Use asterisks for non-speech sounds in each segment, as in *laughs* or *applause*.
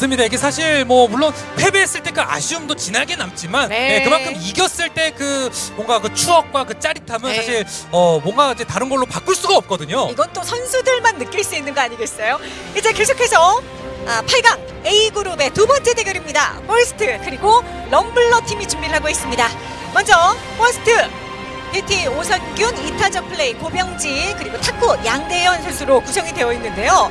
맞습니다. 이게 사실 뭐 물론 패배했을 때 그 아쉬움도 진하게 남지만 네. 예, 그만큼 이겼을 때 그 뭔가 그 추억과 그 짜릿함은 네. 사실 어 뭔가 이제 다른 걸로 바꿀 수가 없거든요. 이건 또 선수들만 느낄 수 있는 거 아니겠어요? 이제 계속해서 아, 8강 A그룹의 두 번째 대결입니다. 퍼스트 그리고 럼블러 팀이 준비를 하고 있습니다. 먼저 퍼스트 BT 오선균, 이타적 플레이, 고병지 그리고 타쿠 양대현 선수로 구성이 되어 있는데요.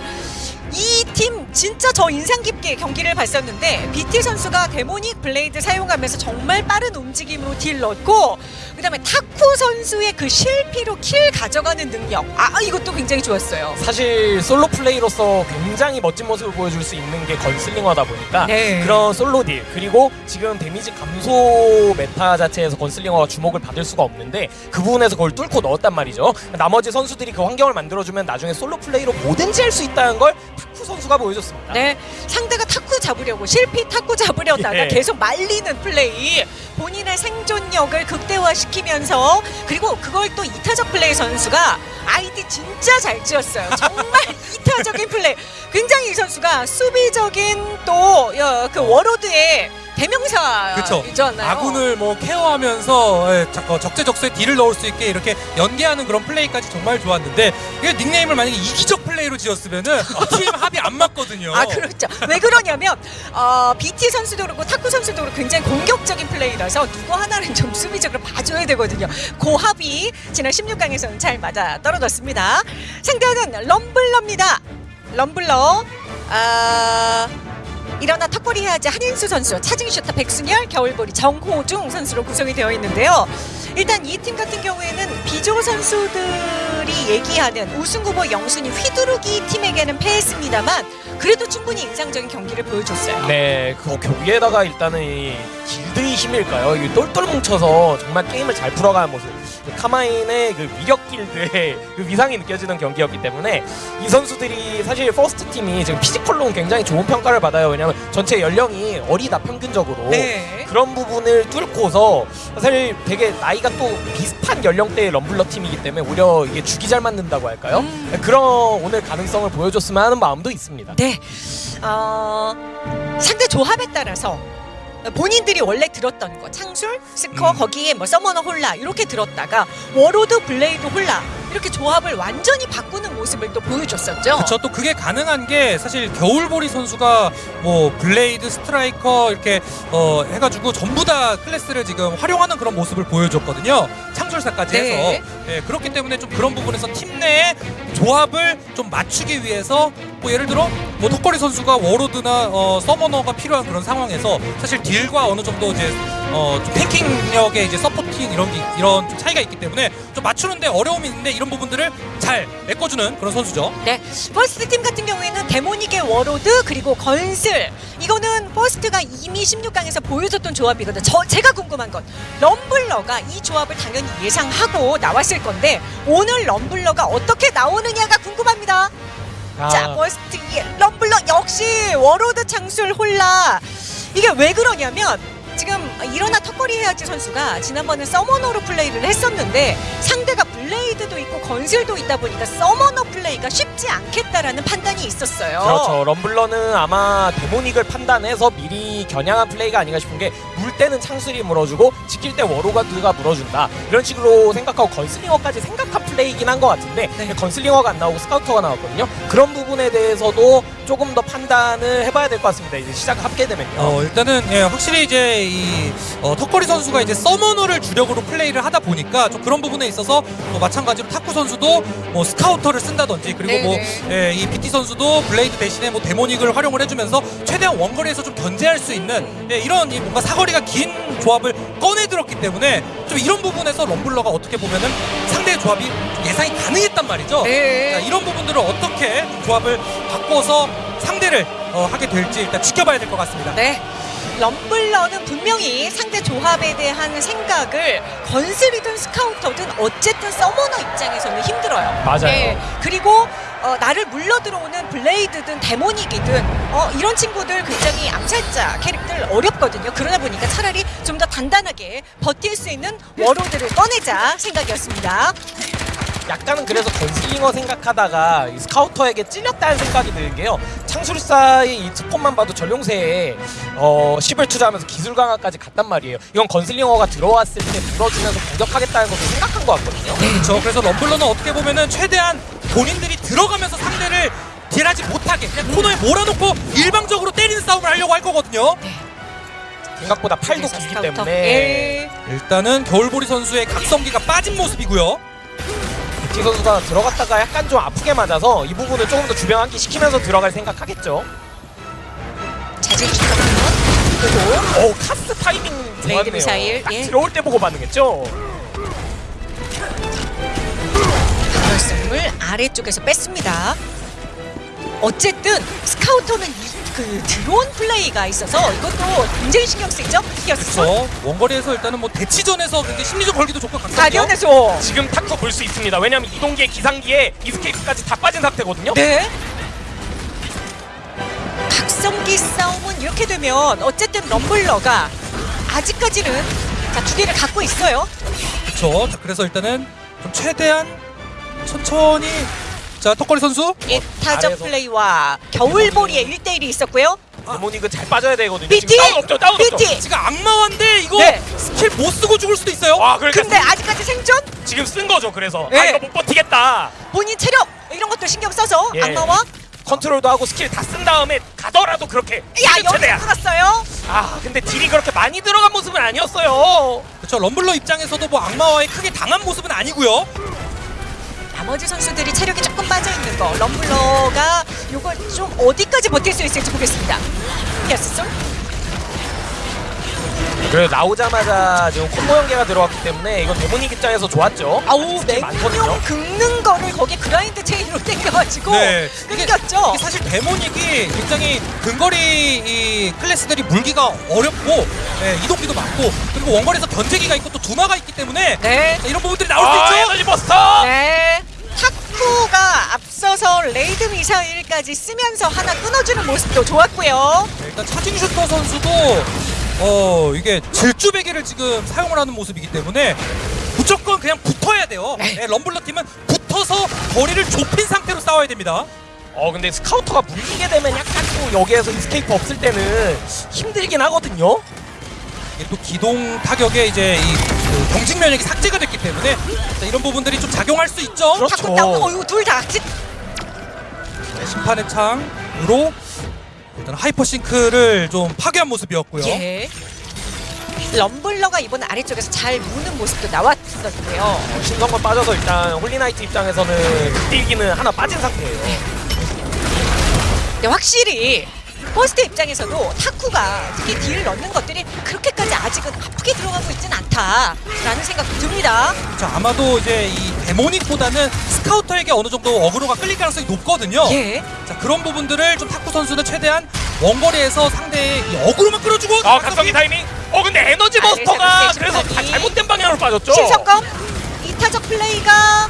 이 팀 진짜 저 인상 깊게 경기를 봤었는데 BT 선수가 데모닉 블레이드 사용하면서 정말 빠른 움직임으로 deal 넣고 그다음에 타쿠 선수의 그 실피로 kill 가져가는 능력 아 이것도 굉장히 좋았어요. 사실 솔로 플레이로서 굉장히 멋진 모습을 보여줄 수 있는 게 건슬링어다 보니까 네. 그런 솔로 deal 그리고 지금 데미지 감소 meta 자체에서 건슬링어가 주목을 받을 수가 없는데 그 부분에서 그걸 뚫고 넣었단 말이죠. 나머지 선수들이 그 환경을 만들어주면 나중에 솔로 플레이로 뭐든지 할 수 있다는 걸 타쿠 선수가 보여줬 습니다. 네, 상대가 타쿠 잡으려고 실피 타쿠 잡으려다가 예. 계속 말리는 플레이, 본인의 생존력을 극대화시키면서 그리고 그걸 또 이타적 플레이 선수가 아이디 진짜 잘 지었어요. 정말 *laughs* 이타적인 플레이. 굉장히 이 선수가 수비적인 또 그 워로드의. 대명사이잖아요. 아군을 뭐 care하면서 예, 적- 어, 적재적소에 deal을 넣을 수 있게 이렇게 연계하는 그런 플레이까지 정말 좋았는데 이게 닉네임을 만약에 이기적 플레이로 지었으면은 *laughs* 팀 합이 안 맞거든요. 아 그렇죠. 왜 그러냐면 어, BT 선수도 그렇고 타쿠 선수도 그렇고 굉장히 공격적인 플레이라서 누구 하나는 좀 수비적으로 봐줘야 되거든요. 그 합이 지난 16강에서는 잘 맞아 떨어졌습니다. 상대는 럼블러입니다. 럼블러. 아... 일어나 턱걸이 해야지 한인수 선수, 차징 슈터 백순열, 겨울보리 정호중 선수로 구성이 되어 있는데요. 일단 이 팀 같은 경우에는 B조 선수들이 얘기하는 우승 후보 영순이 휘두르기 팀에게는 패했습니다만 그래도 충분히 인상적인 경기를 보여줬어요. 네, 그 경기에다가 일단은 이 길드의 힘일까요? 이 똘똘 뭉쳐서 정말 게임을 잘 풀어가는 모습. 그 카마인의 그 위력 길드의 *laughs* 그 위상이 느껴지는 경기였기 때문에 이 선수들이 사실 퍼스트 팀이 지금 physical로는 굉장히 좋은 평가를 받아요. 왜냐하면 전체 연령이 어리다 평균적으로. 네. 그런 부분을 뚫고서 사실 되게 나이 가 또 비슷한 연령대의 럼블러 팀이기 때문에 오히려 이게 죽이 잘 맞는다고 할까요? 음. 그런 오늘 가능성을 보여줬으면 하는 마음도 있습니다. 네. 어, 상대 조합에 따라서 본인들이 원래 들었던 거 창술, 스커 음. 거기에 뭐 서머너 홀나 이렇게 들었다가 워로드 블레이드 홀나 이렇게 조합을 완전히 바꾸는 모습을 또 보여줬었죠. 그렇죠. 또 그게 가능한 게 사실 겨울보리 선수가 뭐 블레이드 스트라이커 이렇게 어 해가지고 전부 다 클래스를 지금 활용하는 그런 모습을 보여줬거든요. 창술사까지 네. 해서 네, 그렇기 때문에 좀 그런 부분에서 팀 내의 조합을 좀 맞추기 위해서 뭐 예를 들어 뭐 턱걸이 선수가 워로드나 어, 서머너가 필요한 그런 상황에서 사실 딜과 어느 정도 이제 어, 좀 tanking력의 이제 supporting 이런 게, 이런 좀 차이가 있기 때문에 좀 맞추는데 어려움이 있는데 이런 부분들을 잘 메꿔주는 그런 선수죠. 네, 퍼스트 팀 같은 경우에는 데모닉의 워로드 그리고 건슬 이거는 퍼스트가 이미 16강에서 보여줬던 조합이거든요. 저 제가 궁금한 건 럼블러가 이 조합을 당연히 예상하고 나왔을 건데 오늘 럼블러가 어떻게 나오느냐가 궁금합니다. 아. 자, 퍼스트의 럼블러 역시 워로드 창술 홀나 이게 왜 그러냐면 지금 일어나 턱걸이 해야지 선수가 지난번에 서머너로 플레이를 했었는데 상대가 블레이드도 있고 건슬도 있다 보니까 서머너 플레이가 쉽지 않겠다라는 판단이 있었어요. 그렇죠. 럼블러는 아마 데모닉을 판단해서 미리 겨냥한 플레이가 아닌가 싶은 게 물 때는 창술이 물어주고 지킬 때 워로드가 물어준다. 이런 식으로 생각하고 건슬링어까지 생각한 플레이긴 한 것 같은데 네. 건슬링어가 안 나오고 스카우터가 나왔거든요. 그런 부분에 대해서도 조금 더 판단을 해봐야 될 것 같습니다. 이제 시작하게 되면요. 어, 일단은 예, 확실히 이제 이 어, 턱걸이 선수가 이제 서머너를 주력으로 플레이를 하다 보니까 좀 그런 부분에 있어서 뭐 마찬가지로 탁구 선수도 뭐 스카우터를 쓴다든지 그리고 뭐 예, 이 BT 선수도 블레이드 대신에 뭐 데모닉을 활용을 해주면서 최대한 원거리에서 좀 견제할 수 있는 예, 이런 이 뭔가 사거리가 긴 조합을 꺼내들었기 때문에 좀 이런 부분에서 럼블러가 어떻게 보면은 상대의 조합이 좀 예상이 가능했단 말이죠. 네. 자, 이런 부분들을 어떻게 조합을 바꿔서 상대를 어, 하게 될지 일단 지켜봐야 될 것 같습니다. 네. 럼블러는 분명히 상대 조합에 대한 생각을 건슬이든 스카우터든 어쨌든 서머너 입장에서는 힘들어요. 맞아요. 네. 그리고 어, 나를 물러 들어오는 블레이드든 데모닉이든 어, 이런 친구들 굉장히 암살자 캐릭들 어렵거든요. 그러다 보니까 차라리 좀 더 단단하게 버틸 수 있는 워로드를 꺼내자 생각이었습니다. 약간은 그래서 건슬링어 생각하다가 이 스카우터에게 찔렸다는 생각이 드는 게요. 창술사의 이 스폰만 봐도 절룡세에 어, 10을 투자하면서 기술 강화까지 갔단 말이에요. 이건 건슬링어가 들어왔을 때 물어주면서 공격하겠다는 것도 생각한 것 같거든요. 그렇죠. 그래서 럼블러는 어떻게 보면은 최대한 본인들이 들어가면서 상대를 딜하지 못하게 그냥 코너에 몰아놓고 일방적으로 때리는 싸움을 하려고 할 거거든요. 생각보다 팔도 길기. 때문에 예. 일단은 겨울보리 선수의 각성기가 빠진 모습이고요. 티 선수가 들어갔다가 약간 좀 아프게 맞아서 이 부분을 조금 더 주변 환기 시키면서 들어갈 생각하겠죠. 그리고 오 카스 타이밍 raid 좋았네요. 미사일, 딱 예. 들어올 때 보고 반응했죠. 결승을 아래쪽에서 뺐습니다. 어쨌든 스카우터는 이, 그 드론 플레이가 있어서 이것도 굉장히 신경 쓰이죠? 그렇죠. 원거리에서 일단은 뭐 대치전에서 굉장히 심리적 걸기도 좋고. 가디언에서 지금 탁터 볼 수 있습니다. 왜냐하면 이동기에 기상기에 이스케이프까지 다 빠진 상태거든요. 네. 각성기 싸움은 이렇게 되면 어쨌든 럼블러가 아직까지는 자, 두 개를 갖고 있어요. 그렇죠. 자, 그래서 일단은 좀 최대한 천천히 자 턱걸이 선수 이타적 아래에서. 플레이와 겨울보리의 1대1이 있었고요. 데모닉은 잘 빠져야 되거든요. BT! 지금 다운 없죠, 다운 없죠. BT! 지금 악마환데 이거 네. 스킬 못 쓰고 죽을 수도 있어요. 와, 그러니까 근데 아직까지 생존? 지금 쓴 거죠. 그래서 아 네. 이거 못 버티겠다. 본인 체력 이런 것도 신경 써서 예. 악마화 컨트롤도 하고 스킬 다 쓴 다음에 가더라도 그렇게 야 여기. 끊었어요. 아 근데 딜이 그렇게 많이 들어간 모습은 아니었어요. 그렇죠. 럼블러 입장에서도 뭐 악마화에 크게 당한 모습은 아니고요. 나머지 선수들이 체력이 조금 빠져 있는 거 럼블러가 이걸 좀 어디까지 버틸 수 있을지 보겠습니다. 솔 그래도 나오자마자 지금 콤보 연계가 들어왔기 때문에 이건 데모닉 입장에서 좋았죠. 아우. 맹룡 긁는 거를 거기 grind chain으로 땡겨가지고 네. 끊겼죠. 사실 데모닉이 굉장히 근거리 이 클래스들이 물기가 어렵고 예, 이동기도 많고 그리고 원거리에서 견제기가 있고 또 두마가 있기 때문에 네. 자, 이런 부분들이 나올 수 아, 있죠. energy buster. 네. 탁구가 앞서서 raid missile까지 쓰면서 하나 끊어주는 모습도 좋았고요. 네, 일단 charging shooter 선수도 어 이게 질주베기를 지금 사용을 하는 모습이기 때문에 무조건 그냥 붙어야 돼요. 네. 네, 럼블러 팀은 붙어서 거리를 좁힌 상태로 싸워야 됩니다. 어 근데 스카우터가 물리게 되면 약간 또 여기에서 escape 없을 때는 힘들긴 하거든요. 이게 또 기동 타격에 이제 이그 경직 면역이 삭제가 됐기 때문에 자, 이런 부분들이 좀 작용할 수 있죠. 그렇죠. 어이구 둘다 네, 심판의 창으로 일단 hyper sync를 좀 파괴한 모습이었고요. 예. 럼블러가 이번 아래쪽에서 잘 무는 모습도 나왔었고요. 어, 신성만 빠져서 일단 홀리나이트 입장에서는 딜기는 하나 빠진 상태예요. 근데 확실히 퍼스트 입장에서도 타쿠가 특히 딜을 넣는 것들이 그렇게 까지 아직은 아프게 들어가고 있진 않다라는 생각도 듭니다. 자, 아마도 이제 이 데모닉보다는 스카우터에게 어느 정도 어그로가 끌릴 가능성이 높거든요. 예. 자, 그런 부분들을 좀 탁구 선수는 최대한 원거리에서 상대의 이 어그로만 끌어주고 아 각성기 타이밍. 어 근데 에너지 아, buster가 네, 그래서 다. 잘못된 방향으로 빠졌죠. 신성검 이타적 플레이가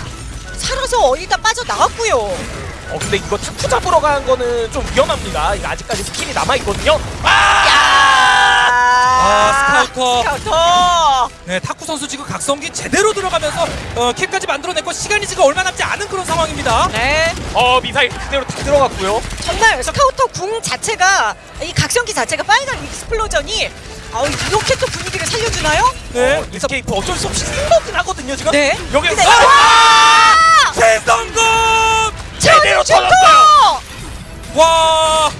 살아서 어디다 빠져 나왔고요. 어 근데 이거 타쿠 잡으러 가는 거는 좀 위험합니다. 이거 아직까지 스킬이 남아 있거든요. 아! 아, 스카우터. 스카우터. 네, 탁구 선수 지금 각성기 제대로 들어가면서 어, 킬까지 만들어냈고 시간이 지금 얼마 남지 않은 그런 상황입니다. 네. 어 미사일 그대로 다 들어갔고요. 정말 스카우터 궁 자체가 이 각성기 자체가 빨간 explosion이 아 이렇게 또 분위기를 살려주나요? 네, 어, escape 어쩔 수 없이 쓴 거긴 하거든요 지금. 네. 여기 근데- 아! 최성공! 제대로 슈터! 터졌어요. 와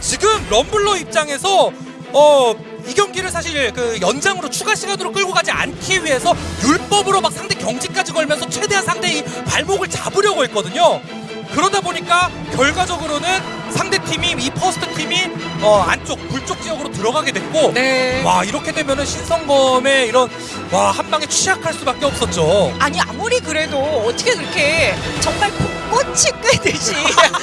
지금 럼블러 입장에서 어. 이 경기를 사실 그 연장으로 추가 시간으로 끌고 가지 않기 위해서 율법으로 막 상대 경직까지 걸면서 최대한 상대의 발목을 잡으려고 했거든요. 그러다 보니까 결과적으로는 상대 팀이 이 퍼스트 팀이 어 안쪽 불쪽 지역으로 들어가게 됐고 네. 와 이렇게 되면은 신성검의 이런 와 한 방에 취약할 수밖에 없었죠. 아니 아무리 그래도 어떻게 그렇게 정말 고- *laughs* *laughs* 꽃이 꿰듯이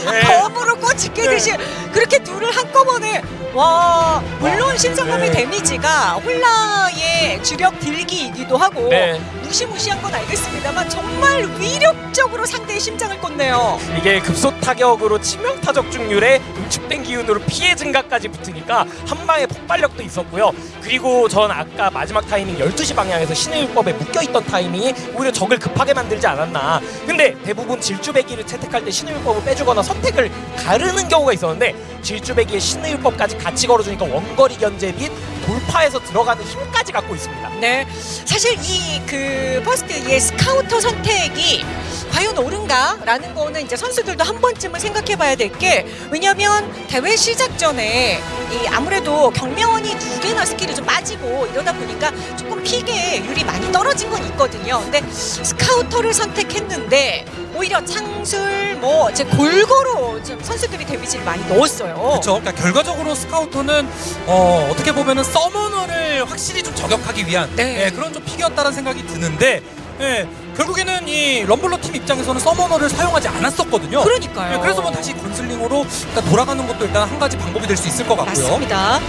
네. 검으로 꽃이 꿰듯이 그렇게 둘을 한꺼번에 와 물론 신성함의 네. 데미지가 홀라의 주력 딜기이기도 하고 네. 무시무시한 건 알겠습니다만 정말 위력적으로 상대의 심장을 꽂네요. 이게 급소 타격으로 치명 타적 중률에 응축된 기운으로 피해 증가까지 붙으니까 한 방에 폭발력도 있었고요. 그리고 전 아까 마지막 타이밍 12시 방향에서 신의 율법에 묶여있던 타이밍이 오히려 적을 급하게 만들지 않았나. 근데 대부분 질주배기를 채택할 때 신의 율법을 빼주거나 선택을 가르는 경우가 있었는데 질주배기에 신의 율법까지 같이 걸어주니까 원거리 견제 및 돌파해서 들어가는 힘까지 갖고 있습니다. 네, 사실 이그 퍼스트의 스카우터 선택이 과연 옳은가라는 거는 이제 선수들도 한 번쯤은 생각해 봐야 될 게 왜냐하면 대회 시작 전에 이 아무래도 경매원이 두 개나 스킬이 좀 빠지고 이러다 보니까 조금 pick의율이 많이 떨어진 건 있거든요. 근데 스카우터를 선택했는데 오히려 창술 뭐 이제 골고루 좀 선수들이 데미지를 많이 넣었어요. 그렇죠. 그러니까 결과적으로 스카우터는 어, 어떻게 보면은 서머너를 확실히 좀 저격하기 위한 네. 예, 그런 좀 pick이었다는 생각이 드는데 예, 결국에는 이 럼블러 팀 입장에서는 서머너를 사용하지 않았었거든요. 그러니까요. 예, 그래서 뭐 다시 건슬링으로 돌아가는 것도 일단 한 가지 방법이 될 수 있을 것 같고요. 맞습니다.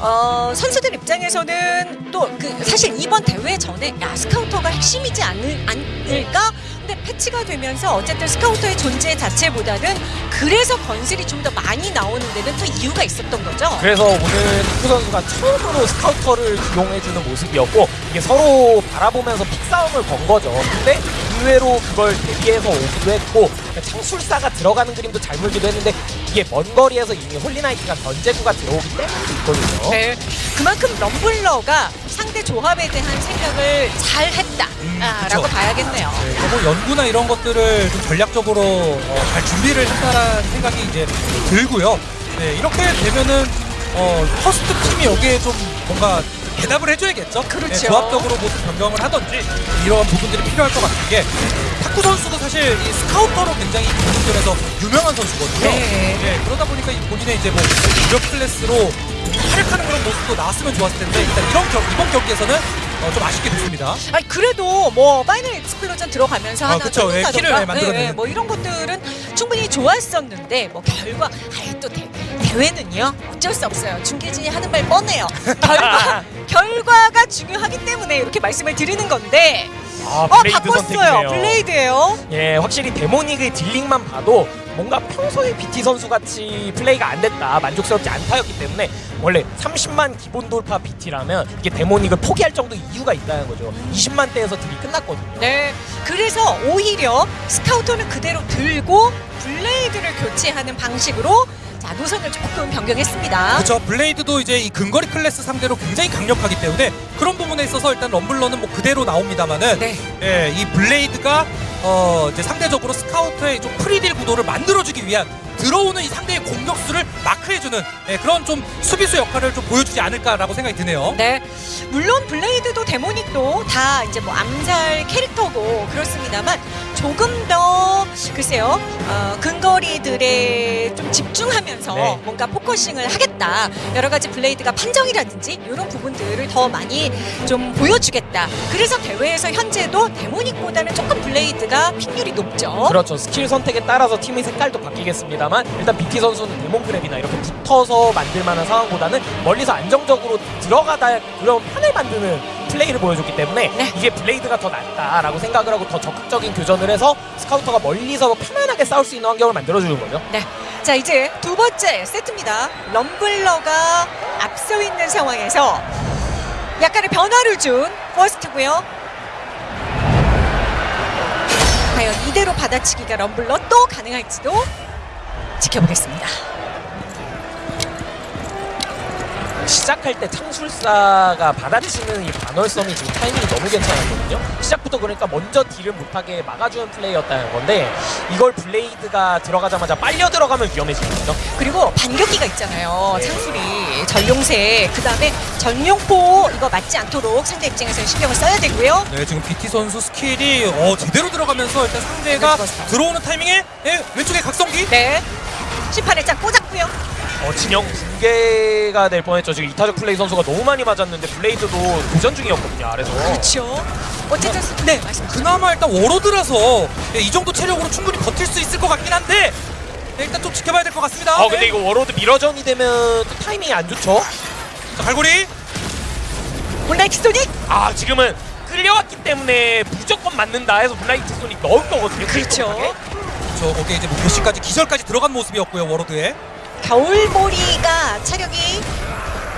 어, 선수들 입장에서는 또 그 사실 이번 대회 전에 야 스카우터가 핵심이지 않을, 않을까? 근데 패치가 되면서 어쨌든 스카우터의 존재 자체보다는 그래서 건슬이 좀 더 많이 나오는 데는 또 이유가 있었던 거죠. 그래서 오늘 탁구 선수가 처음으로 스카우터를 이용해주는 모습이었고 이게 서로 바라보면서 pick싸움을 건 거죠. 근데 의외로 그걸 대비해서 오기도 했고 창술사가 들어가는 그림도 잘 물기도 했는데 이게 먼 거리에서 이미 홀리나이트가 견제구가 들어오기 때문에 있거든요. 네, 그만큼 럼블러가 상대 조합에 대한 생각을 잘 했다라고 음, 그쵸. 봐야겠네요. 네, 뭐 연구나 이런 것들을 좀 전략적으로 어, 잘 준비를 했다라는 생각이 이제 들고요. 네, 이렇게 되면은 어, 퍼스트 팀이 여기에 좀 뭔가 대답을 해줘야겠죠. 그렇죠. 네, 조합적으로 모습 변경을 하든지 이런 부분들이 필요할 것 같은 게 탁구 선수도 사실 이 스카우터로 굉장히 이 부분들에서 유명한 선수거든요. 네. 네, 그러다 보니까 이 본인의 이제 뭐 무력 클래스로 활약하는 그런 모습도 나왔으면 좋았을 텐데 일단 이런 경, 이번 경기에서는 어, 좀 아쉽게 됐습니다. 아니 그래도 뭐 Final Explosion 들어가면서 아, 하나 그쵸. 예, 키를, 예, 만들어내는. 예, 예, 뭐 이런 것들은 충분히 좋았었는데 뭐 결과 아예 또 대, 대회는요 어쩔 수 없어요 중계진이 하는 말 뻔해요 *laughs* 결과 결과가 중요하기 때문에 이렇게 말씀을 드리는 건데 아, 어 바꿨어요. 블레이드예요 예, 확실히 데모닉의 dealing만 봐도 뭔가 평소에 BT 선수 같이 플레이가 안 됐다, 만족스럽지 않다였기 때문에 원래 30만 기본 돌파 BT라면 이게 데모닉을 포기할 정도 이유가 있다는 거죠. 20만 대에서 deal이 끝났거든요. 네 그래서 오히려 스카우터는 그대로 들고 블레이드를 교체하는 방식으로 자 노선을 조금 변경했습니다 그렇죠. 블레이드도 이제 이 근거리 클래스 상대로 굉장히 강력하기 때문에 그런 부분에 있어서 일단 럼블러는 뭐 그대로 나옵니다만은 네. 예, 이 블레이드가 어 이제 상대적으로 스카우터의 좀 free deal 구도를 만들어주기 위한 들어오는 이 상대의 공격수를 마크해주는 예, 그런 좀 수비수 역할을 좀 보여주지 않을까라고 생각이 드네요. 네, 물론 블레이드도 데모닉도 다 이제 뭐 암살 캐릭터고 그렇습니다만 조금 더 글쎄요 어, 근거리들에 좀 집중하면서 네. 뭔가 focusing을 하겠다 여러 가지 블레이드가 판정이라든지 이런 부분들을 더 많이 좀 보여주겠다 그래서 대회에서 현재도 데모닉보다는 조금 블레이드가 pick률이 높죠. 그렇죠. 스킬 선택에 따라서 팀의 색깔도 바뀌겠습니다만 일단 BT 선수는 Demon Grip이나 이렇게 붙어서 만들 만한 상황보다는 멀리서 안정적으로 들어가다 그런 판을 만드는 플레이를 보여줬기 때문에 네. 이게 블레이드가 더 낫다라고 생각을 하고 더 적극적인 교전을 해서 스카우터가 멀리서 편안하게 싸울 수 있는 환경을 만들어주는 거죠. 네. 자, 이제 두 번째 세트입니다. 럼블러가 앞서 있는 상황에서 약간의 변화를 준 퍼스트고요. 과연 이대로 받아치기가 럼블러 또 가능할지도 지켜보겠습니다. 시작할 때 창술사가 받아치는 이 반월섬이 지금 타이밍이 너무 괜찮았거든요. 시작부터 그러니까 먼저 딜을 못하게 막아주는 플레이였다는 건데 이걸 블레이드가 들어가자마자 빨려 들어가면 위험해지는 거죠. 그리고 반격기가 있잖아요. 네. 창술이 절룡세 그다음에 적룡포 이거 맞지 않도록 상대 입장에서 신경을 써야 되고요. 네, 지금 BT 선수 스킬이 어, 제대로 들어가면서 일단 상대가 네. 들어오는 타이밍에 예, 왼쪽에 각성기 네. 심판에 짝 꽂았고요. 어, 진영 두 개가 될 뻔했죠. 지금 이타적 플레이 선수가 너무 많이 맞았는데 블레이드도 도전 중이었거든요. 아래서. 그렇죠. 어쨌든 네 말씀. 그나마 일단 워로드라서 예, 이 정도 체력으로 충분히 버틸 수 있을 것 같긴 한데 예, 일단 좀 지켜봐야 될 것 같습니다. 어 근데 네. 이거 워로드 미러전이 되면 또 타이밍이 안 좋죠. 자, 갈고리 온라인 킥소닉 아 지금은 끌려왔기 때문에 무조건 맞는다 해서 블라이트 소닉 넣은 거거든요. 그렇죠. 저 거기에 이제 목표시까지 기절까지 들어간 모습이었고요 워로드에. 겨울보리가 차력이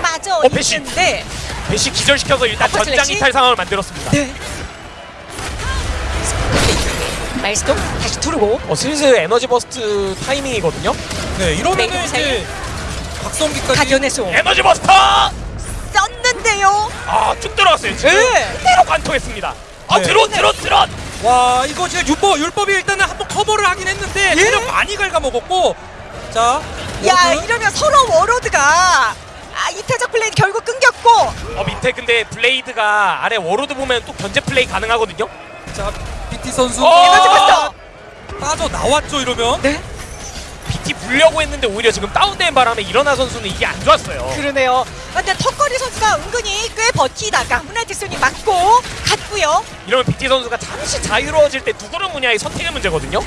빠져 어, 배신. 있는데 배시 기절시켜서 일단 전장? 이탈 상황을 만들었습니다. 네. 마일스톤 다시 두르고 어, 슬슬 에너지 버스트 타이밍이거든요. 네 이러면은 메이드 이제 박성기까지 에너지 버스터! 썼는데요. 아, 쭉 들어갔어요. 지금 네. 그대로 관통했습니다. 아, 네. 드론, 드론, 드론! 와 이거 지금 율법 율법이 일단은 한번 커버를 하긴 했는데 예? 체력 많이 갉아먹었고 자 야 워로드. 이러면 서로 워로드가 아 이타적 플레이 결국 끊겼고 어, 밑에 근데 블레이드가 아래 워로드 보면 또 견제 플레이 가능하거든요. 자 BT 선수 어! 빠져 나왔죠 이러면. 네 BT 불려고 했는데 오히려 지금 다운된 바람에 일어나 선수는 이게 안 좋았어요. 그러네요. 근데 턱걸이 선수가 은근히 꽤 버티다가 후나티손이 맞고 갔고요. 이러면 BT 선수가 잠시 자유로워질 때 누구를 무냐의 선택의 문제거든요.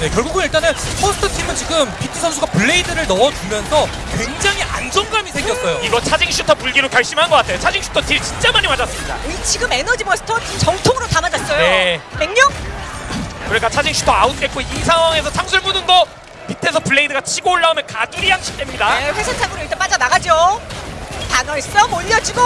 네, 결국은 일단은 버스트 팀은 지금 BT 선수가 블레이드를 넣어주면서 굉장히 안정감이 생겼어요. 이거 차징 슈터 물기로 결심한 것 같아요. 차징 슈터 딜 진짜 많이 맞았습니다. 이 지금 에너지 버스터 정통으로 다 맞았어요. 네. 맹령 그러니까 차징 슈터 아웃됐고 이 상황에서 창술 무는 거 밑에서 블레이드가 치고 올라오면 가두리 양식 됩니다. 네, 회선창으로 일단 빠져나가죠. 반월섬 올려주고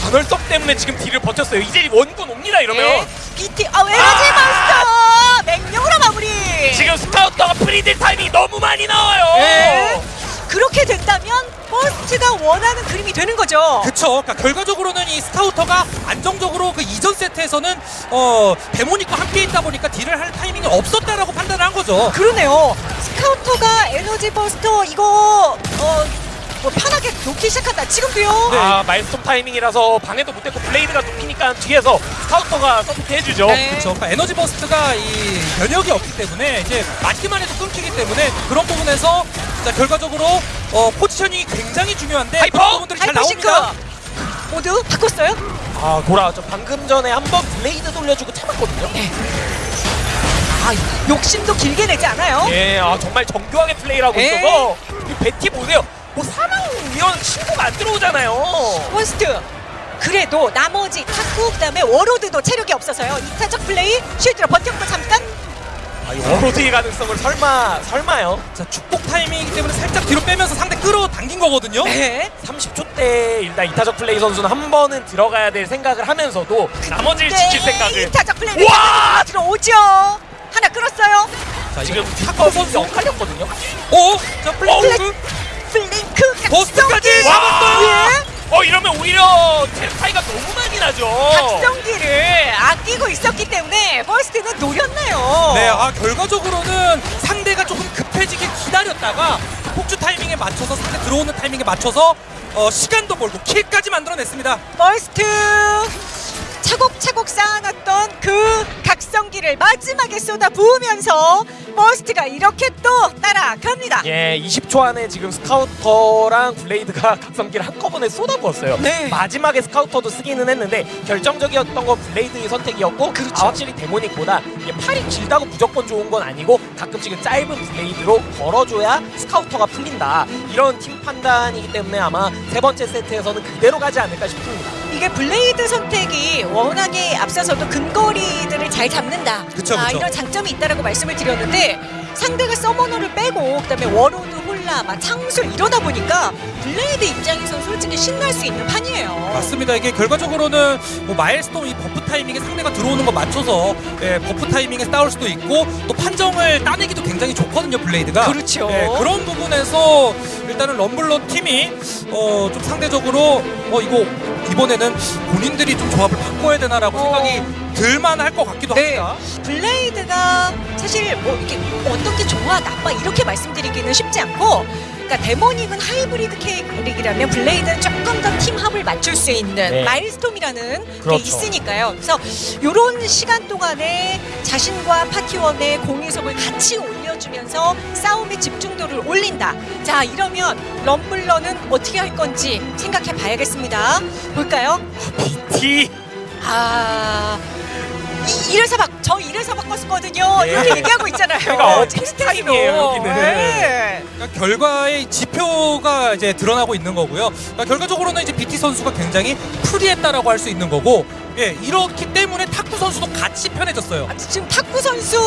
반월섬 때문에 지금 딜을 버텼어요. 이제 원군 옵니다 이러면 네. BT 아 에너지 아! 버스터 맹령으로 마무리. 지금 스카우터가 free딜 타임이 너무 많이 나와요. 네. 그렇게 된다면 버스트가 원하는 그림이 되는 거죠. 그쵸. 그러니까 결과적으로는 이 스카우터가 안정적으로 그 이전 세트에서는 어 데모닉과 함께 있다 보니까 딜을 할 타이밍이 없었다라고 판단을 한 거죠. 그러네요. 스카우터가 에너지 버스터 이거 어. 뭐 편하게 놓기 시작한다. 지금도요. 네. 아 마엘스톰 타이밍이라서 방해도 못했고 블레이드가 눕히니까 뒤에서 스카우터가 support 해주죠. 네. 그렇죠. 그러니까 에너지 버스터가 이 면역이 없기 때문에 이제 맞기만 해도 끊기기 때문에 그런 부분에서 자, 결과적으로 어, positioning이 굉장히 중요한데 하이퍼! 그런 부분들이 잘 하이퍼싱크 나옵니다. 모두 바꿨어요? 아 돌아왔죠. 방금 전에 한 번 블레이드 돌려주고 참았거든요. 아 욕심도 길게 내지 않아요. 예, 아 정말 정교하게 플레이를 하고 에? 있어서 이 BT 보세요. 뭐 사망 이런 신고가 안 들어오잖아요. 원스트. 그래도 나머지 탁구 그다음에 워로드도 체력이 없어서요. 이타적 플레이 shield로 버텼고 잠깐. 아, 이 워로드의 가능성을 설마 설마요? 자, 축복 타이밍이기 때문에 살짝 뒤로 빼면서 상대 끌어당긴 거거든요. 네. 30초 때 일단 이타적 플레이 선수는 한 번은 들어가야 될 생각을 하면서도 나머지를 지킬 생각을 이타적 플레이 와! 들어오죠. 하나 끌었어요. 자, 지금 탁구 선수 엇갈렸거든요. 오! 자, 플래시 블링크 버스트까지 각성기! 잡았어요! 예. 어 이러면 오히려 차이가 너무 많이 나죠. 각성기를 아끼고 있었기 때문에 버스트는 노렸네요. 네, 아 결과적으로는 상대가 조금 급해지게 기다렸다가 폭주 타이밍에 맞춰서 상대 들어오는 타이밍에 맞춰서 어, 시간도 벌고 kill까지 만들어냈습니다. 버스트 차곡차곡 쌓아놨던 그 각성기를 마지막에 쏟아 부으면서 버스트가 이렇게 또 따라갑니다. 예, 20초 안에 지금 스카우터랑 블레이드가 *laughs* 각성기를 한꺼번에 쏟아부었어요. 네. 마지막에 스카우터도 쓰기는 했는데 결정적이었던 건 블레이드의 선택이었고 그렇죠. 아, 확실히 데모닉보다 팔이 길다고 무조건 좋은 건 아니고 가끔씩은 짧은 블레이드로 걸어줘야 스카우터가 풀린다. 이런 팀 판단이기 때문에 아마 세 번째 세트에서는 그대로 가지 않을까 싶습니다. 이게 블레이드 선택이 워낙에 앞서서도 근거리들을 잘 잡는다. 그쵸, 아, 그쵸. 이런 장점이 있다라고 말씀을 드렸는데 상대가 서머너를 빼고 그다음에 워로드 홀라 막 창술 이러다 보니까 블레이드 입장에선 솔직히 신날 수 있는 판이에요. 맞습니다. 이게 결과적으로는 뭐 마엘스톰 이 buff 타이밍에 상대가 들어오는 거 맞춰서 예, buff 타이밍에 싸울 수도 있고 또 판정을 따내기도 굉장히 좋거든요 블레이드가. 그렇죠. 예, 그런 부분에서 일단은 럼블러 팀이 어, 좀 상대적으로 어 이거 이번에는 본인들이 좀 조합을 바꿔야 되나라고 어. 생각이 들만 할 것 같기도 네. 합니다. 블레이드가 사실 뭐 이렇게 어떤 게 좋아 나빠 이렇게 말씀드리기는 쉽지 않고 그러니까 데모닉은 하이브리드 캐릭이라면 블레이드는 조금 더 팀합을 맞출 수 있는 네. 마엘스톰이라는 그렇죠. 게 있으니까요. 그래서 이런 시간 동안에 자신과 파티원의 공이속을 같이 올려주면서 싸움의 집중도를 올린다. 자 이러면 럼블러는 어떻게 할 건지 생각해 봐야겠습니다. 볼까요? BT 아 이, 이래서 막저 이래서 바꿨었거든요. 네. 이렇게 얘기하고 있잖아요. 그러니까 어. 타임이에요, 여기는. 네. 그러니까 결과의 지표가 이제 드러나고 있는 거고요. 그러니까 결과적으로는 이제 BT 선수가 굉장히 프리했다라고 할 수 있는 거고 예, 이렇기 때문에 탁구 선수도 같이 편해졌어요. 아, 지금 탁구 선수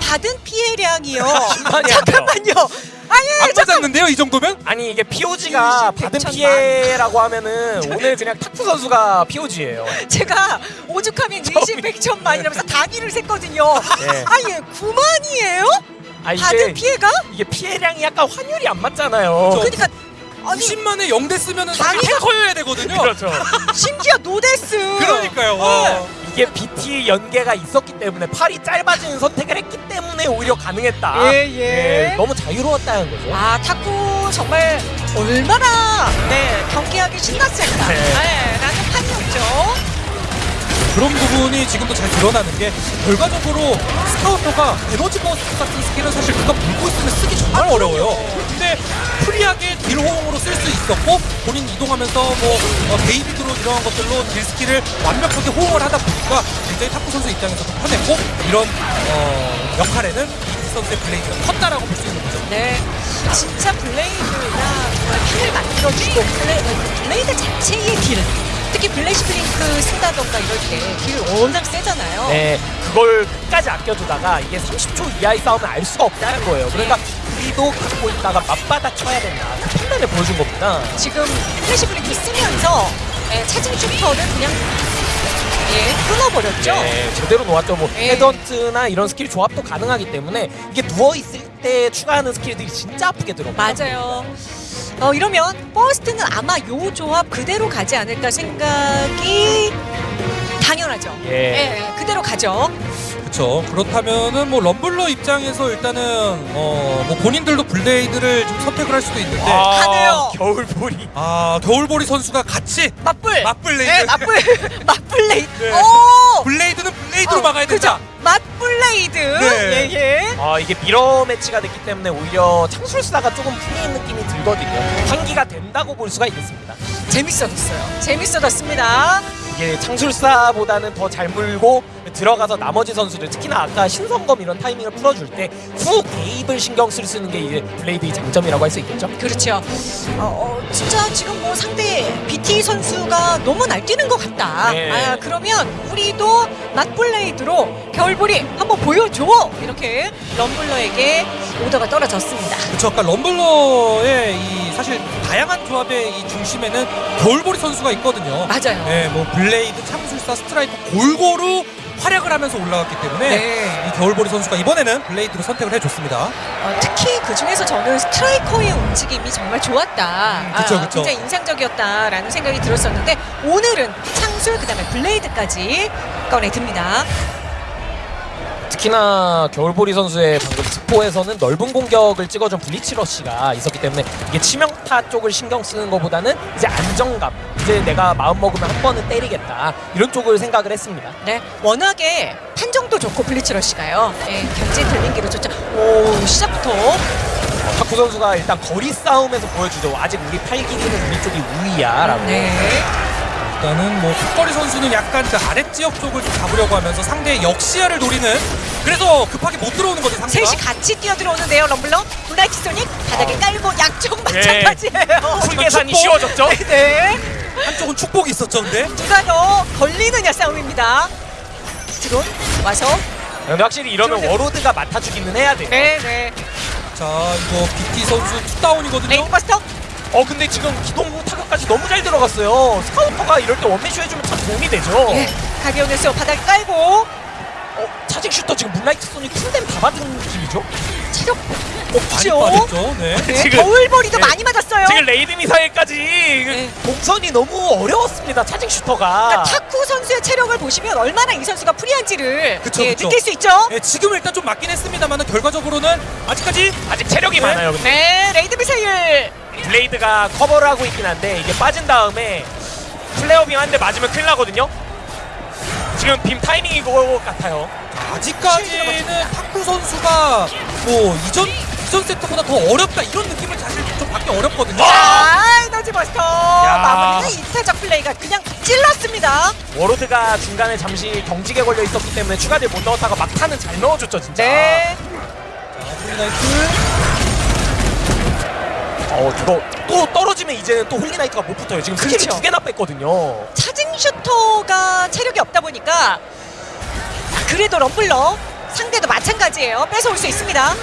받은 피해량이요. 안 *laughs* 잠깐만요. 아니 안 맞았는데요, 이 정도면? 아니 이게 POG가 20, 받은 100천 피해라고 하면은 오늘 그냥 탁구 선수가 POG예요. *laughs* 제가 오죽하면 20, 100천 만이라면서 단위를 셌거든요. 네. 아예 9만이에요? 아 받은 피해가? 이게 피해량이 약간 환율이 안 맞잖아요. 그러니까 아니 90만에 0대 쓰면은 사실 단위가- 탱커여야 되거든요. 그렇죠. *laughs* 심지어 no death. 그러니까요. 와. 이게 BT 연계가 있었기 때문에 팔이 짧아지는 선택을 했기 때문에 오히려 가능했다. 예, 예. 너무 자유로웠다는 거죠. 아 탁구 정말 얼마나 네 경기하기 신났을까. 네. 네. 라는 판이었죠. 그런 부분이 지금도 잘 드러나는 게 결과적으로 스카우터가 에너지 버스트 같은 스킬은 사실 그가 물고 있으면 쓰기 정말 어려워요. 근데 free하게 딜 호응으로 쓸 수 있었고 본인 이동하면서 뭐 어, 베이비 드론 이런 것들로 딜 스킬을 완벽하게 호응을 하다 보니까 굉장히 탁구 선수 입장에서도 편했고 이런 어, 역할에는 BT 선수의 블레이드가 컸다라고 볼 수 있는 거죠. 네. 진짜 블레이드가 정말 판을 만들어주고 블레, 블레이드 자체의 딜. 특히 플래시 블링크 쓴다던가 이럴 때 딜 워낙 세잖아요. 네, 그걸 끝까지 아껴두다가 이게 30초 이하의 싸움을 알 수가 없다는 거예요. 그러니까 우리도 갖고 있다가 맞받아 쳐야 된다. 그 판단을 보여준 겁니다. 지금 플래시 블링크 쓰면서 예, 차징 슈터를 그냥 예, 끊어버렸죠. 네, 제대로 놓았죠. 뭐 예. 헤드헌트나 이런 스킬 조합도 가능하기 때문에 이게 누워 있을 때 추가하는 스킬들이 진짜 아프게 들어가요. 맞아요. 어, 이러면 버스트는 아마 요 조합 그대로 가지 않을까 생각이 당연하죠. 예. 예, 그대로 가죠. 그렇죠. 그렇다면은 뭐 럼블러 입장에서 일단은 어 뭐 본인들도 블레이드를 좀 선택을 할 수도 있는데 아, 가네요. 겨울보리. 겨울보리 선수가 같이 맞불. 맞블레이드 네, 맞불. *laughs* 맞블레이드. 네. 오! 블레이드는 블레이드로 어, 막아야 된다. 그죠? 맞블레이드. 네. 예, 예. 아 이게 미러 매치가 됐기 때문에 오히려 창술사가 조금 풀린 느낌이 들거든요. 환기가 된다고 볼 수가 있겠습니다. 재밌어졌어요. 재밌어졌습니다. 이게 창술사보다는 더 잘 물고 들어가서 나머지 선수들 특히나 아까 신성검 이런 타이밍을 풀어줄 때 후 개입을 신경 쓸 쓰는 게 이제 블레이드의 장점이라고 할 수 있겠죠. 그렇죠. 어, 어, 진짜 지금 뭐 상대 BT 선수가 너무 날뛰는 것 같다. 네. 아, 그러면 우리도 맞블레이드로 겨울보리 한번 보여줘. 이렇게 럼블러에게 오더가 떨어졌습니다. 그렇죠. 아까 럼블러의 이 사실 다양한 조합의 이 중심에는 겨울보리 선수가 있거든요. 맞아요. 네, 뭐 블레이드, 창술사, 스트라이커 골고루 활약을 하면서 올라갔기 때문에 네. 이 겨울보리 선수가 이번에는 블레이드로 선택을 해줬습니다. 어, 특히 그 중에서 저는 스트라이커의 움직임이 정말 좋았다. 음, 그쵸, 아, 그쵸. 굉장히 인상적이었다라는 생각이 들었었는데 오늘은 창술 그다음에 블레이드까지 꺼내 듭니다. 특히나 겨울보리 선수의 방금 트포에서는 넓은 공격을 찍어준 블리츠 러시가 있었기 때문에 이게 치명타 쪽을 신경 쓰는 것보다는 이제 안정감 이제 내가 마음 먹으면 한 번은 때리겠다 이런 쪽을 생각을 했습니다. 네, 워낙에 판정도 좋고 블리츠 러시가요. 예, 견제 딜링기로 좋죠. 오, 시작부터 탁구 선수가 일단 거리 싸움에서 보여주죠. 아직 우리 팔 길이는 우리 쪽이 우위야 라고. 네. 일단은 뭐 탁구 선수는 약간 그 아랫 지역 쪽을 좀 잡으려고 하면서 상대의 역시야를 노리는 그래서 급하게 못 들어오는 거죠 상대가. 셋이 같이 뛰어들어오는데요, 럼블러. 문라이트 소닉 바닥에 깔고 양쪽 마찬가지예요. 쿨 계산이 축복. 쉬워졌죠. *laughs* 네. 한쪽은 축복이 있었죠 근데. 누가 더 걸리느냐 싸움입니다. 드론 와서 근데 확실히 이러면 워로드가 맡아 주기는 해야 돼. 네, 네. 자 이거 BT 선수 투다운이거든요. 에너지 버스터 어 근데 지금 기동 부 타격까지 너무 잘 들어갔어요. 스카우터가 이럴 때 원맨쇼 해주면 참 도움이 되죠. 예, 가디언에서 바닥에 깔고 어, 차징 슈터 지금 문라이트 소닉 풀댐 다 받은 느낌이죠? 체력 많이 없죠. 빠졌죠. 네. 네, *laughs* 지금- 겨울보리도 네. 많이 맞았어요. 지금 레이드 미사일까지 네. 동선이 너무 어려웠습니다. 차징 슈터가. 그러니까 탁구 선수의 체력을 보시면 얼마나 이 선수가 프리한지를 그쵸, 예, 그쵸. 느낄 수 있죠. 네, 지금 일단 좀 맞긴 했습니다만 결과적으로는 아직까지 아직 체력이 네. 많아요. 근데 네, 레이드 미사일. 블레이드가 커버를 하고 있긴 한데 이게 빠진 다음에 플레어 빔 한 대 맞으면 큰일 나거든요. 지금 빔 타이밍이 그거 같아요. 아직까지는 탁구 선수가 뭐 이전 이전 세트보다 더 어렵다 이런 느낌을 사실 좀 받기 어렵거든요. 자, 에너지 버스터 마무리는 이타적 플레이가 그냥 찔렀습니다. 워로드가 중간에 잠시 경직에 걸려 있었기 때문에 추가딜 못 넣었다가 막타는 잘 넣어줬죠 진짜. 네. 자. 어 이거 또 떨어지면 이제는 또 홀리나이트가 못 붙어요. 지금 스킬을 그렇죠. 두 개나 뺐거든요. 차징 슈터가 체력이 없다 보니까 그래도 럼블러 상대도 마찬가지예요. 뺏어올 수 있습니다.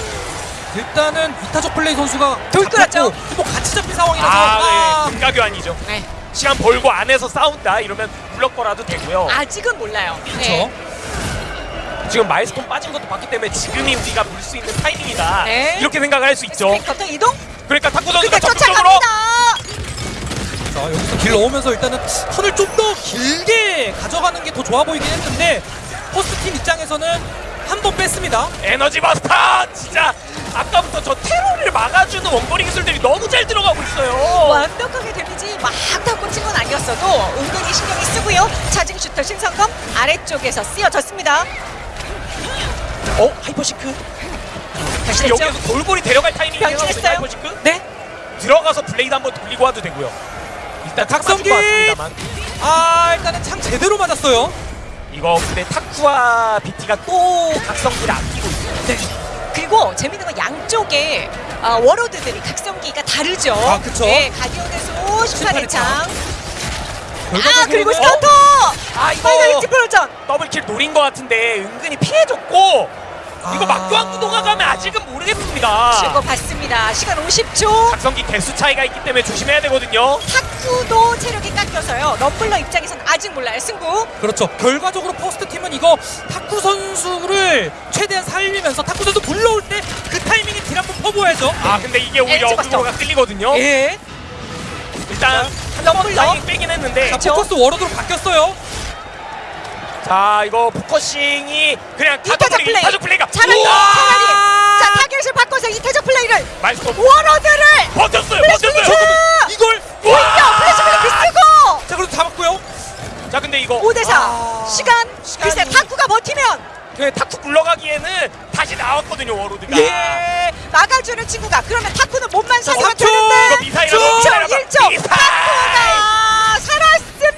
일단은 이타적 플레이 선수가 둘 끌었죠? 잡혔고 뭐 같이 잡힌 상황이라서 아, 아, 네. 등가교환이죠. 네. 시간 벌고 안에서 싸운다 이러면 블럭 거라도 되고요. 아직은 몰라요. 그렇죠. 네. 지금 마일스톤 빠진 것도 봤기 때문에 지금이 우리가 볼수 있는 타이밍이다. 네. 이렇게 생각을 할 수 있죠. 스핀 커터 이동. 그러니까 탁구 선수가 적극적으로. 자 여기서 딜 넣으면서 일단은 턴을 좀 더 길게 가져가는 게 더 좋아 보이긴 했는데 포스트 팀 입장에서는 한 번 뺐습니다. 에너지 버스터 진짜 아까부터 저 테러를 막아주는 원거리 기술들이 너무 잘 들어가고 있어요. 완벽하게 데미지 막 다 꽂힌 건 아니었어도 은근히 신경이 쓰고요. 차징 슈터 신성검 아래쪽에서 쓰여졌습니다. 어 하이퍼 싱크 다시 됐죠? 여기서 골고리 데려갈. 변신했어요? 하이퍼 싱크 네. 들어가서 블레이드 한번 돌리고 와도 되고요. 일단 같습니다만 아 일단은 창 제대로 맞았어요. 이거 근데 탁구와 비티가 또 각성기를 아끼고 있어요. 네. 그리고 재밌는 건 양쪽에 아, 워로드들이 각성기가 다르죠. 아, 그쵸. 네, 가디언에서 심판의 심판의 창. 창. 아, 그리고 스타터! 아 파이널 이거 익스플로전! 더블킬 노린 것 같은데 은근히 피해줬고 이거 아. 막교환 구도가 가면 아직은 모르겠습니다. 실거 봤습니다. 시간 50초. 각성기 개수 차이가 있기 때문에 조심해야 되거든요. 탁구도 체력이 깎여서요. 럼블러 입장에서는 아직 몰라요. 승부. 그렇죠. 결과적으로 포스트 팀은 이거 탁구 선수를 최대한 살리면서 탁구 선수 불러올 때 그 타이밍에 딜 한번 퍼부어야죠. 아 근데 이게 오히려 버스터. 어그로가 끌리거든요. 예. 일단 한번 타이밍 빼긴 했는데 자, 그렇죠. 포커스 워러드로 바뀌었어요. 자 이거 포커싱이 그냥 타적 플레이. 타적 플레이가 차라리. 자, 타겟을 바꿔서 이태적 플레이를 마이스터 워로드를 버텼어요 버텼어요! 이걸 오히려 플래시 블리크 쓰고 자 그래도 잡았고요. 자 근데 이거 5대4 아, 시간 시간이- 글쎄 탁구가 버티면 그 타쿠 굴러가기에는 다시 나왔거든요 워로드가 예 막아주는 친구가 그러면 탁구는 몸만 초! 되는데 이거 미사일 한번 1초 미사일 한번 1초 미사일! 탁구가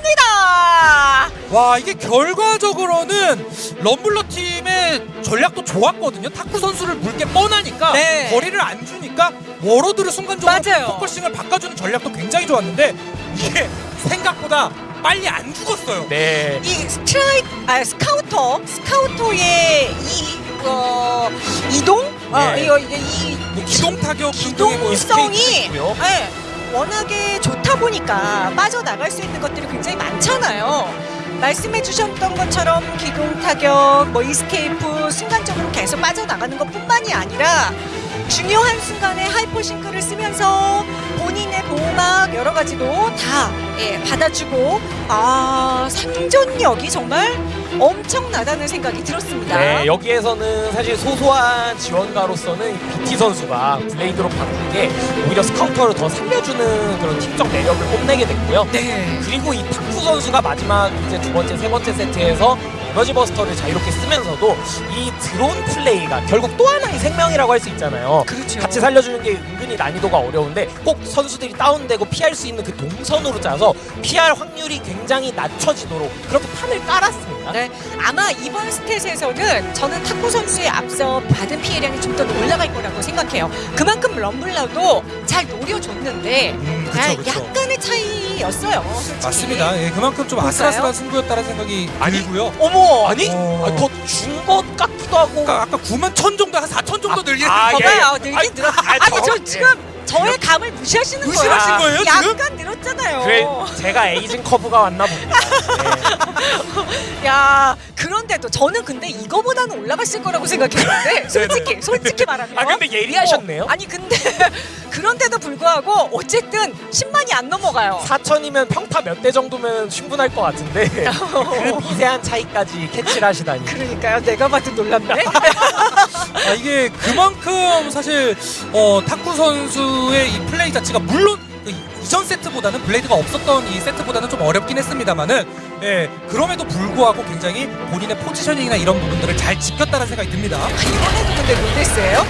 살았습니다 와 이게 결과적으로는 럼블러 팀의 전략도 좋았거든요. 탁구 선수를 물게 뻔하니까 네. 거리를 안 주니까 워로드를 순간적으로. 포커싱을 바꿔주는 전략도 굉장히 좋았는데 이게 생각보다 빨리 안 죽었어요. 네 이 스트라이크 아 스카우터 스카우터의 이 어, 이동 어, 네. 이거 이게 이뭐 기동 타격 뭐 기동성이. 네, 워낙에 좋 다 보니까 빠져나갈 수 있는 것들이 굉장히 많잖아요. 말씀해 주셨던 것처럼 기동 타격, 뭐 escape 순간적으로 계속 빠져나가는 것뿐만이 아니라 중요한 순간에 hyper sync를 쓰면서 본인의 보호막 여러 가지도 다 예, 받아주고 아 생존력이 정말 엄청나다는 생각이 들었습니다. 네, 여기에서는 사실 소소한 지원가로서는 BT 선수가 blade로 바꾼 게 오히려 scouter를 더 살려주는 그런 팀적 매력을 뽐내게 됐고요. 네. 그리고 이 타쿠 선수가 마지막 이제 두 번째, 세 번째 세트에서 energy buster를 자유롭게 쓰면서도 이 드론 플레이가 결국 또 하나의 생명이라고 할 수 있잖아요. 그렇죠. 같이 살려주는 게 은근히 난이도가 어려운데 꼭 선수들이 다운되고 피할 수 있는 그 동선으로 짜서 피할 확률이 굉장히 낮춰지도록 그렇게 판을 깔았습니다. 네, 아마 이번 stat에서는 저는 타쿠 선수에 앞서 받은 피해량이 좀 더 올라갈 거라고 생각해요. 그만큼 럼블러도 잘 노려줬는데 음, 아, 그쵸, 그쵸. 약간의 차이였어요. 솔직히. 맞습니다. 예, 그만큼 좀? 아슬아슬한 승부였다는 생각이 아니, 들고요. 어머, 아니 어. 아, 더준 것 같기도 하고 아까 아까 9만 천 정도 한 4천 정도 늘긴 아, 예, 예. 봐봐요. 늘긴 늘었. 아, 아니 저- 저 예. 지금 저의 감을 무시하시는 거예요. 무시하신 거예요, 지금? 약간 늘었잖아요. 그래 제가 에이징 커브가 왔나 봅니다. 네. *laughs* 야 그런데도 저는 근데 이거보다는 올라갔을 거라고 생각했는데 솔직히 솔직히 *laughs* 말하면 아 근데 예리하셨네요. 어, 아니 근데 그런데도 불구하고 어쨌든 10만이 안 넘어가요. 4천이면 평타 몇 대 정도면 충분할 것 같은데 *laughs* 그 미세한 차이까지 캐치를 하시다니. 그러니까요. 내가 봐도 놀랍네. *laughs* 아, 이게 그만큼 사실 어, 타쿠 선수의 이 플레이 자체가 물론 그 이전 세트보다는 blade가 없었던 이 세트보다는 좀 어렵긴 했습니다만은 예, 그럼에도 불구하고 굉장히 본인의 positioning이나 이런 부분들을 잘 지켰다는 생각이 듭니다. 이번에도 근데 로데스예요?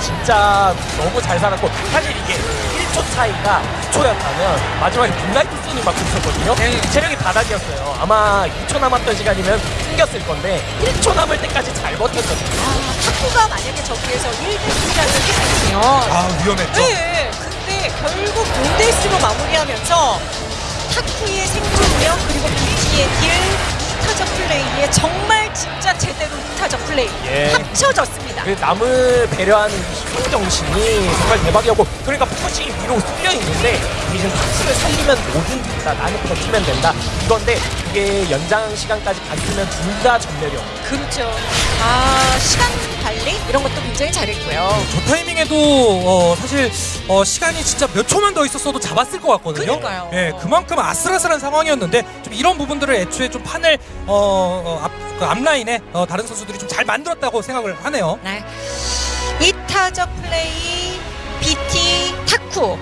진짜 너무 잘 살았고 사실 이게 1초 차이가 2초였다면 마지막에 blade 손이 막 있었거든요. 네. 체력이 바닥이었어요. 아마 2초 남았던 시간이면 숨겼을 건데 1초 남을 때까지 잘 버텼거든요. 아, 타쿠가 만약에 저기에서 1대1이라는 게 생기면 아 위험했죠. 네, 근데 결국 no death로 마무리하면서 타쿠의 생존력 그리고 BT의 deal, 이타적 플레이에 정말 진짜 제대로 이타적 플레이 예. 합쳐졌습니다. 그 남을 배려하는 이 희생 정신이 정말 대박이었고 그러니까 focusing이 위로 쏠려 있는데 대신 타쿠를 살리면 뭐든 된다 나는 버티면 된다 이건데 그게 연장 시간까지 갔으면 둘 다 전멸이었고 그렇죠. 아 시간 관리 이런 것도 굉장히 잘했고요. 저 타이밍에도 어, 사실 어, 시간이 진짜 몇 초만 더 있었어도 잡았을 것 같거든요. 그러니까요. 예, 그만큼 아슬아슬한 상황이었는데 좀 이런 부분들을 애초에 좀 판을 어, 어, 앞, 그 앞라인에 어, 다른 선수들이 좀 잘 만들었다고 생각을 하네요. 네. 이타적 플레이 BT 타쿠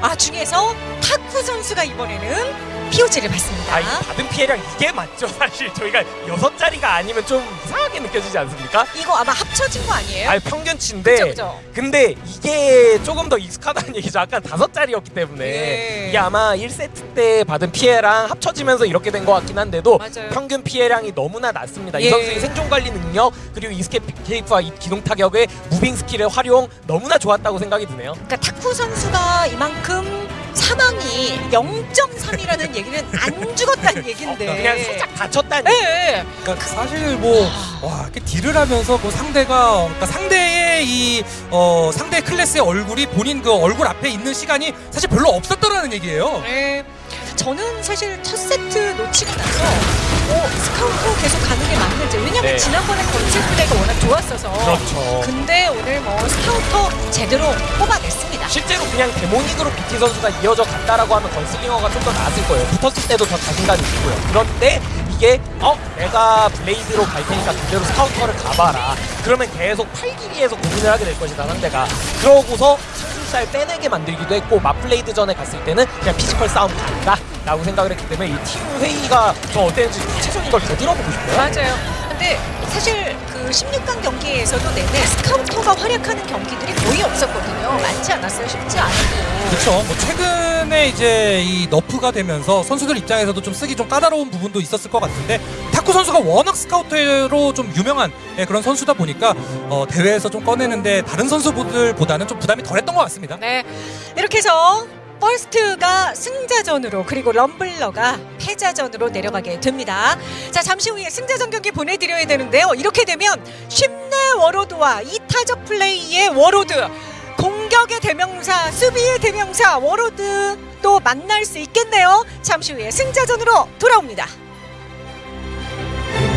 아 중에서 타쿠 선수가 이번에는 POG를 받습니다. 아, 이 받은 피해량 이게 맞죠 사실 저희가 여섯 자리가 아니면 좀 이상하게 느껴지지 않습니까? 이거 아마 합쳐진 거 아니에요? 아 평균치인데 그죠 그죠. 근데 이게 조금 더 익숙하다는 *laughs* 얘기죠. 아까 다섯 자리였기 때문에 예. 이게 아마 1세트 때 받은 피해랑 합쳐지면서 이렇게 된 것 같긴 한데도 맞아요. 평균 피해량이 너무나 낮습니다. 예. 이 선수의 생존 관리 능력 그리고 escape와 이 기동 타격의 moving 스킬의 활용 너무나 좋았다고 생각이 드네요. 그러니까 타쿠 선수가 이만큼 사망이 0.3이라는 얘기는 안 죽었다는 얘긴데. 그냥 살짝 다쳤다는 예, 예. 그러니까 사실 뭐 와, 이렇게 deal을 하면서 뭐 상대가 그러니까 상대의 이 어, 상대 클래스의 얼굴이 본인 그 얼굴 앞에 있는 시간이 사실 별로 없었더라는 얘기예요. 네. 저는 사실 첫 세트 놓치고 나서 어, 스카우트 계속 가는 게 맞는지 왜냐면 네. 지난번에 건슬 플레이가 워낙 좋았어서 그렇죠. 근데 오늘 뭐 스카우터 제대로 뽑아냈습니다 실제로 그냥 데모닉으로 BT 선수가 이어져 갔다라고 하면 건슬링어가 좀 더 나았을 거예요. 붙었을 때도 더 자신감이 있고요. 그런데 이게 어 내가 블레이드로 갈 테니까 그대로 스카우터를 가봐라. 그러면 계속 팔기기에서 고민을 하게 될 것이다 상대가. 그러고서 상술살 빼내게 만들기도 했고 맞블레이드 전에 갔을 때는 그냥 피지컬 싸움 간다 라고 생각을 했기 때문에 이 팀 회의가 저 어땠는지 최소한 이걸 더 들어보고 싶어요. 맞아요 근데 사실 그 16강 경기에서도 내내 scouter가 활약하는 경기들이 거의 없었거든요 많지 않았어요 쉽지 않고 그렇죠. 뭐 최근에 이제 이 nerf가 되면서 선수들 입장에서도 좀 쓰기 좀 까다로운 부분도 있었을 것 같은데 타쿠 선수가 워낙 scouter로 좀 유명한 예, 그런 선수다 보니까 어, 대회에서 좀 꺼내는데 다른 선수들보다는 좀 부담이 덜했던 것 같습니다. 네 이렇게 해서 퍼스트가 승자전으로 그리고 럼블러가 패자전으로 내려가게 됩니다. 자 잠시 후에 승자전 경기 보내드려야 되는데요. 이렇게 되면 쉽내 warlord와 이타적 플레이의 warlord 공격의 대명사 수비의 대명사 warlord 또 만날 수 있겠네요. 잠시 후에 승자전으로 돌아옵니다.